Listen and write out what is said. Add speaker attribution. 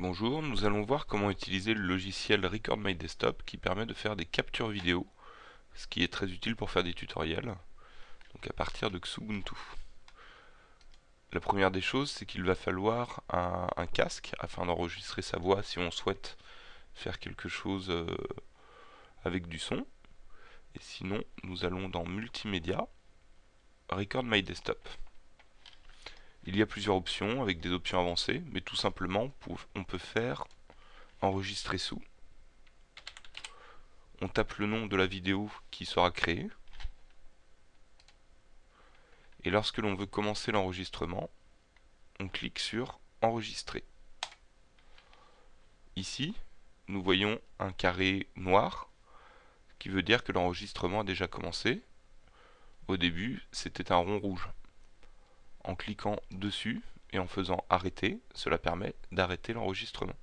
Speaker 1: Bonjour, nous allons voir comment utiliser le logiciel Record My Desktop qui permet de faire des captures vidéo, ce qui est très utile pour faire des tutoriels, donc à partir de Xubuntu. La première des choses, c'est qu'il va falloir un, un casque afin d'enregistrer sa voix si on souhaite faire quelque chose euh, avec du son. Et sinon, nous allons dans Multimédia, Record My Desktop. Il y a plusieurs options avec des options avancées, mais tout simplement on peut faire enregistrer sous. On tape le nom de la vidéo qui sera créée. Et lorsque l'on veut commencer l'enregistrement, on clique sur enregistrer. Ici, nous voyons un carré noir qui veut dire que l'enregistrement a déjà commencé. Au début, c'était un rond rouge en cliquant dessus et en faisant arrêter, cela permet d'arrêter l'enregistrement.